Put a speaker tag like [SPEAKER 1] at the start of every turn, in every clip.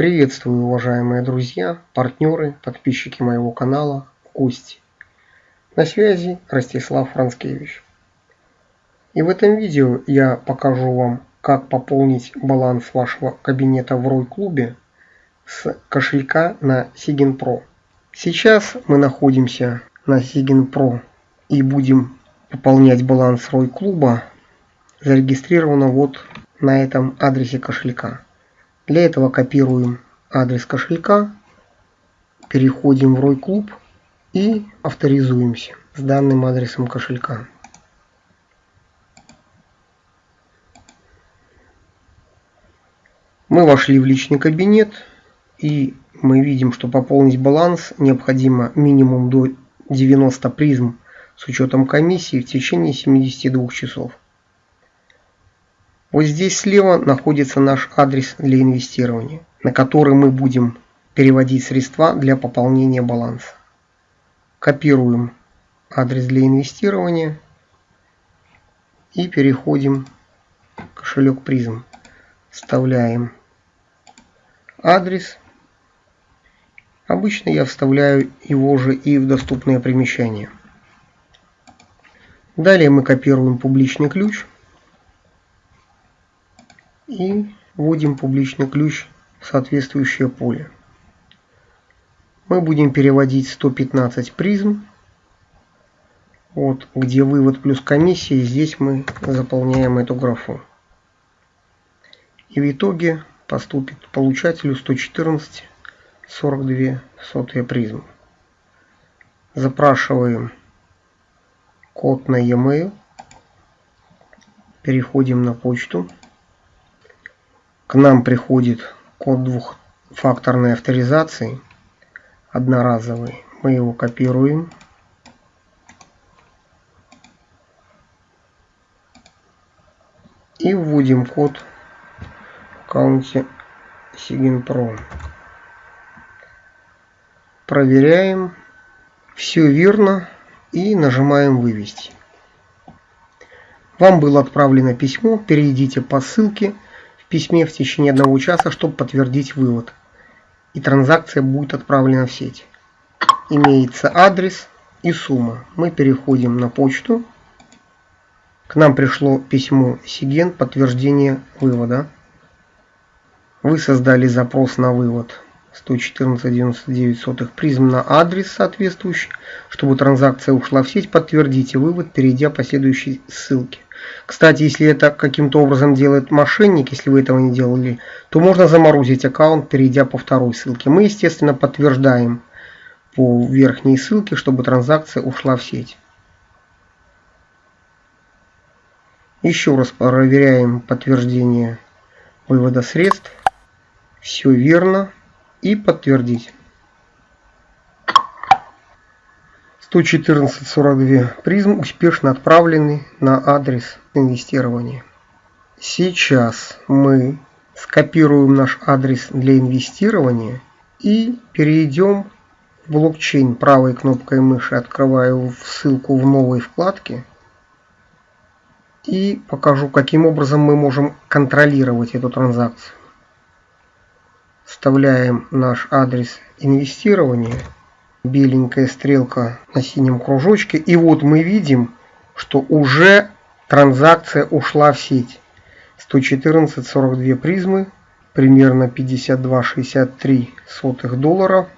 [SPEAKER 1] Приветствую, уважаемые друзья, партнеры, подписчики моего канала, гости. На связи Ростислав Францкевич. И в этом видео я покажу вам, как пополнить баланс вашего кабинета в Рой клубе с кошелька на Sigin Pro. Сейчас мы находимся на Sigin Pro и будем пополнять баланс Рой клуба. Зарегистрировано вот на этом адресе кошелька. Для этого копируем адрес кошелька, переходим в Рой и авторизуемся с данным адресом кошелька. Мы вошли в личный кабинет и мы видим, что пополнить баланс необходимо минимум до 90 призм с учетом комиссии в течение 72 часов. Вот здесь слева находится наш адрес для инвестирования, на который мы будем переводить средства для пополнения баланса. Копируем адрес для инвестирования и переходим в кошелек призм. Вставляем адрес. Обычно я вставляю его же и в доступные примещения. Далее мы копируем публичный ключ и вводим публичный ключ в соответствующее поле. Мы будем переводить 115 призм. Вот где вывод плюс комиссия, здесь мы заполняем эту графу. И в итоге поступит получателю 114 42 сотые призм. Запрашиваем код на e-mail. Переходим на почту к нам приходит код двухфакторной авторизации, одноразовый. Мы его копируем. И вводим код в аккаунте Sigin Pro. Проверяем. Все верно. И нажимаем «Вывести». Вам было отправлено письмо. Перейдите по ссылке письме в течение одного часа, чтобы подтвердить вывод. И транзакция будет отправлена в сеть. Имеется адрес и сумма. Мы переходим на почту. К нам пришло письмо Сиген подтверждение вывода. Вы создали запрос на вывод 114.99 призм на адрес соответствующий. Чтобы транзакция ушла в сеть, подтвердите вывод, перейдя по следующей ссылке. Кстати, если это каким-то образом делает мошенник, если вы этого не делали, то можно заморозить аккаунт, перейдя по второй ссылке. Мы, естественно, подтверждаем по верхней ссылке, чтобы транзакция ушла в сеть. Еще раз проверяем подтверждение вывода средств. Все верно. И подтвердить. 114.42 призм успешно отправлены на адрес инвестирования. Сейчас мы скопируем наш адрес для инвестирования и перейдем в блокчейн правой кнопкой мыши, открываю ссылку в новой вкладке и покажу, каким образом мы можем контролировать эту транзакцию. Вставляем наш адрес инвестирования беленькая стрелка на синем кружочке. И вот мы видим, что уже транзакция ушла в сеть. 114.42 призмы, примерно 52,63 доллара.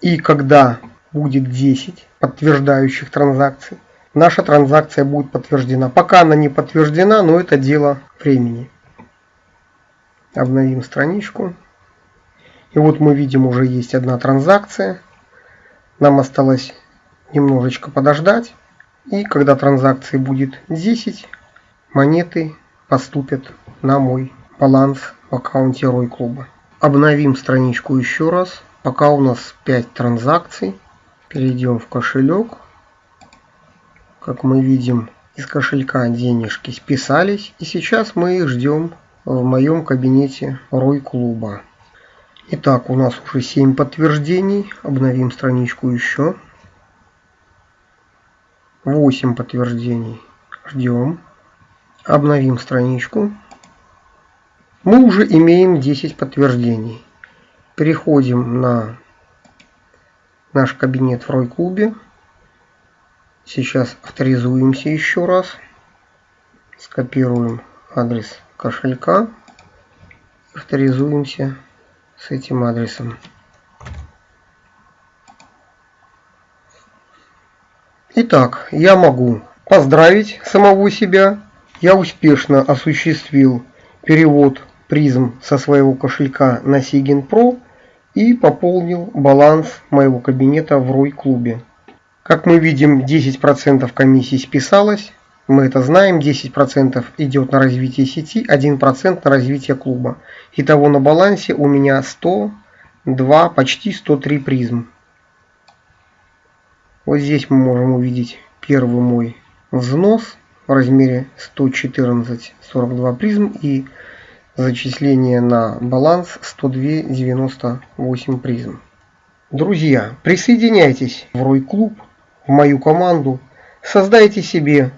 [SPEAKER 1] И когда будет 10 подтверждающих транзакций, наша транзакция будет подтверждена. Пока она не подтверждена, но это дело времени. Обновим страничку. И вот мы видим, уже есть одна транзакция. Нам осталось немножечко подождать. И когда транзакции будет 10, монеты поступят на мой баланс в аккаунте Рой Клуба. Обновим страничку еще раз. Пока у нас 5 транзакций. Перейдем в кошелек. Как мы видим, из кошелька денежки списались. И сейчас мы их ждем в моем кабинете Рой Клуба. Итак, у нас уже 7 подтверждений. Обновим страничку еще. 8 подтверждений. Ждем. Обновим страничку. Мы уже имеем 10 подтверждений. Переходим на наш кабинет в Рой-клубе. Сейчас авторизуемся еще раз. Скопируем адрес кошелька. Авторизуемся с этим адресом. Итак, я могу поздравить самого себя. Я успешно осуществил перевод призм со своего кошелька на Sigin Pro и пополнил баланс моего кабинета в Рой клубе. Как мы видим, 10% комиссии списалось. Мы это знаем, 10% идет на развитие сети, 1% на развитие клуба. Итого на балансе у меня 102, почти 103 призм. Вот здесь мы можем увидеть первый мой взнос в размере 114,42 призм и зачисление на баланс 102,98 призм. Друзья, присоединяйтесь в Рой Клуб, в мою команду, создайте себе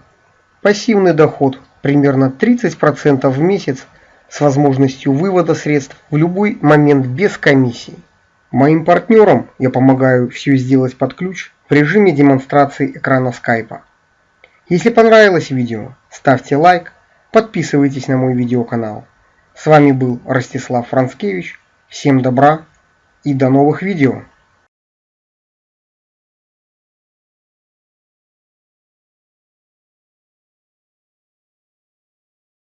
[SPEAKER 1] пассивный доход примерно 30% в месяц с возможностью вывода средств в любой момент без комиссии. Моим партнерам я помогаю все сделать под ключ в режиме демонстрации экрана скайпа. Если понравилось видео, ставьте лайк, подписывайтесь на мой видеоканал. С вами был Ростислав Францкевич. Всем добра и до новых видео.